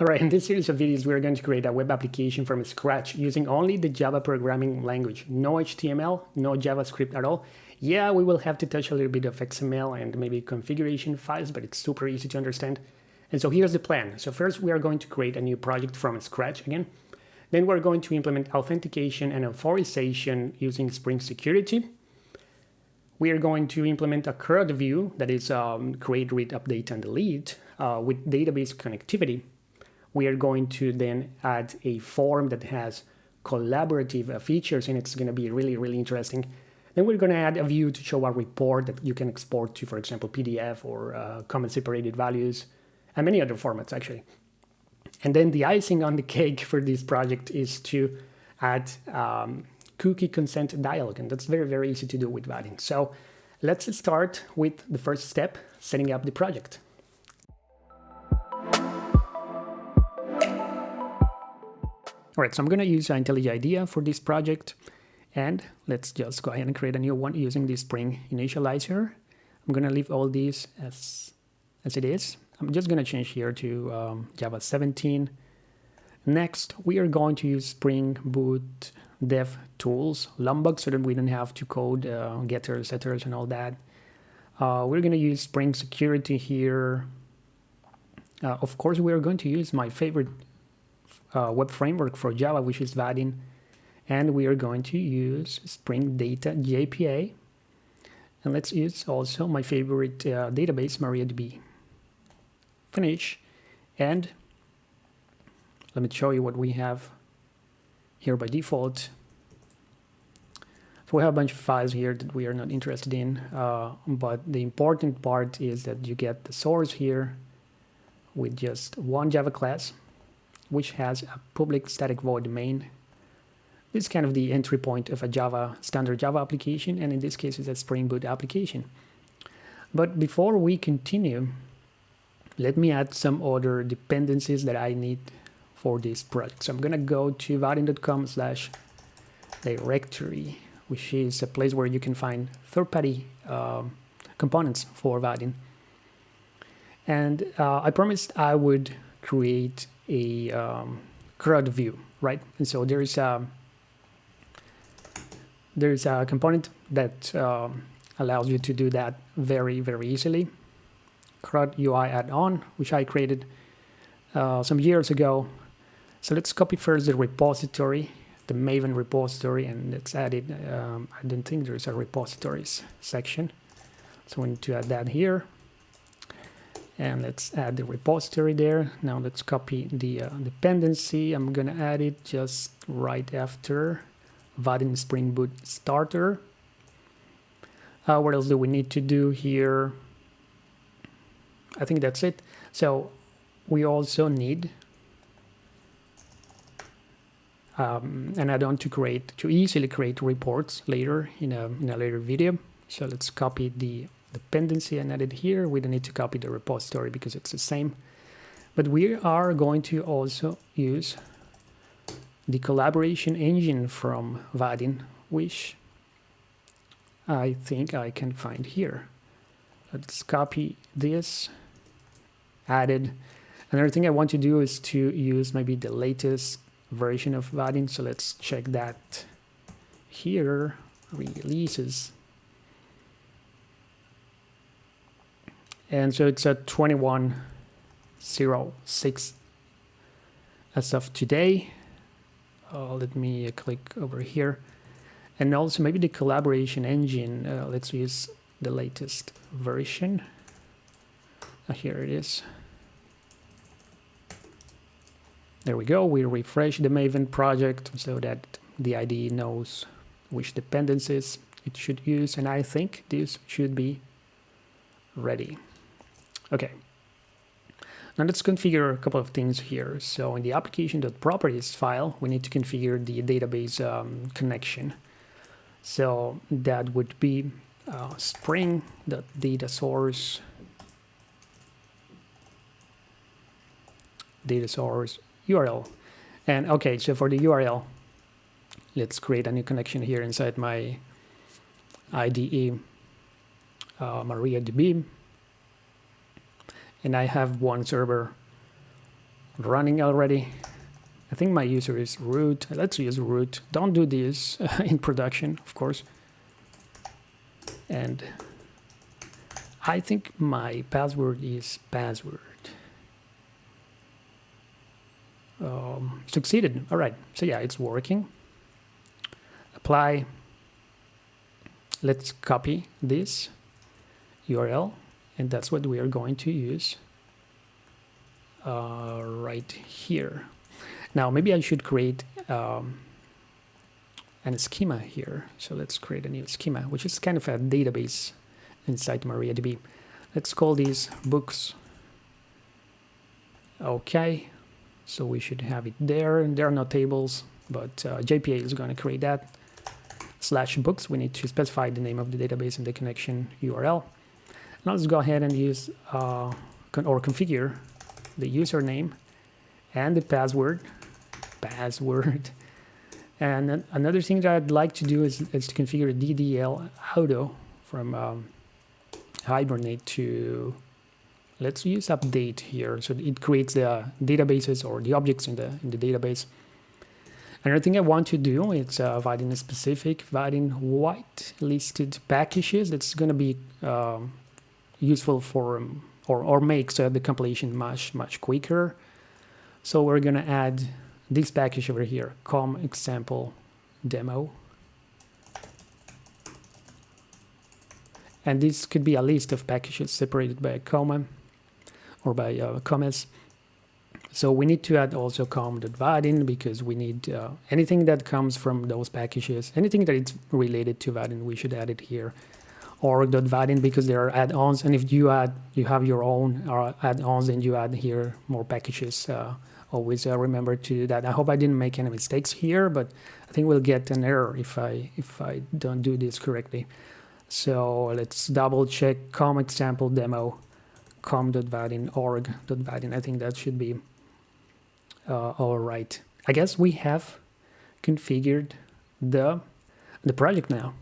Alright, in this series of videos, we're going to create a web application from scratch using only the Java programming language. No HTML, no JavaScript at all. Yeah, we will have to touch a little bit of XML and maybe configuration files, but it's super easy to understand. And so here's the plan. So first, we are going to create a new project from scratch again. Then we're going to implement authentication and authorization using Spring Security. We are going to implement a CRUD view, that is um, create, read, update, and delete, uh, with database connectivity we are going to then add a form that has collaborative uh, features and it's going to be really, really interesting. Then we're going to add a view to show a report that you can export to, for example, PDF or uh, comma separated values and many other formats actually. And then the icing on the cake for this project is to add um, cookie consent dialog and that's very, very easy to do with Vaadin. So let's start with the first step, setting up the project. All right, so I'm going to use IntelliJ IDEA for this project. And let's just go ahead and create a new one using the Spring Initializr. I'm going to leave all these as, as it is. I'm just going to change here to um, Java 17. Next, we are going to use Spring Boot Dev Tools, Lombok, so that we don't have to code uh, getters, setters, and all that. Uh, we're going to use Spring Security here. Uh, of course, we are going to use my favorite uh, web framework for Java, which is Vaadin. And we are going to use Spring Data JPA. And let's use also my favorite uh, database, MariaDB. Finish. And let me show you what we have here by default. So we have a bunch of files here that we are not interested in, uh, but the important part is that you get the source here with just one Java class which has a public static void main. This is kind of the entry point of a Java standard Java application, and in this case, it's a Spring Boot application. But before we continue, let me add some other dependencies that I need for this project. So I'm gonna go to vaadin.com slash directory, which is a place where you can find third-party uh, components for Vaadin. And uh, I promised I would create a um, CRUD view, right? And so there's a, there's a component that um, allows you to do that very, very easily. CRUD UI add-on, which I created uh, some years ago. So let's copy first the repository, the Maven repository, and let's add it. Um, I don't think there's a repositories section. So we need to add that here and let's add the repository there. Now let's copy the uh, dependency. I'm gonna add it just right after Vaadin Spring Boot starter. Uh, what else do we need to do here? I think that's it. So we also need um, an add-on to create to easily create reports later in a, in a later video. So let's copy the dependency and add it here. We don't need to copy the repository because it's the same. But we are going to also use the collaboration engine from Vaadin, which I think I can find here. Let's copy this, added. Another thing I want to do is to use maybe the latest version of Vaadin. So let's check that here, releases. And so it's at 2106 as of today. Uh, let me uh, click over here. And also maybe the collaboration engine uh, let's use the latest version. Uh, here it is. There we go. We refresh the maven project so that the IDE knows which dependencies it should use. And I think this should be ready Okay. Now let's configure a couple of things here. So in the application.properties file, we need to configure the database um, connection. So that would be uh, data source URL. And okay, so for the URL, let's create a new connection here inside my IDE uh, MariaDB and I have one server running already. I think my user is root. Let's use root. Don't do this in production, of course. And I think my password is password. Um, succeeded. All right. So yeah, it's working. Apply. Let's copy this URL, and that's what we are going to use uh, right here. Now, maybe I should create um, an schema here. So let's create a new schema, which is kind of a database inside MariaDB. Let's call these books. Okay, so we should have it there. And there are no tables, but uh, JPA is going to create that. Slash books, we need to specify the name of the database and the connection URL. Now let's go ahead and use uh, con or configure the username and the password. Password. And another thing that I'd like to do is, is to configure DDL auto from um, Hibernate to, let's use update here. So it creates the databases or the objects in the, in the database. Another thing I want to do is uh, Vaadin specific, Vaadin white listed packages. That's going to be um, useful for or, or makes uh, the compilation much, much quicker. So we're going to add this package over here, com example demo. And this could be a list of packages separated by a comma or by uh, commas. So we need to add also com.vaadin because we need uh, anything that comes from those packages, anything that is related to Vaadin, we should add it here. Org.vaadin because there are add-ons, and if you add, you have your own uh, add-ons, and you add here more packages. Uh, always uh, remember to do that. I hope I didn't make any mistakes here, but I think we'll get an error if I if I don't do this correctly. So let's double check com example demo com.vaadin org.vaadin. I think that should be uh, all right. I guess we have configured the the project now.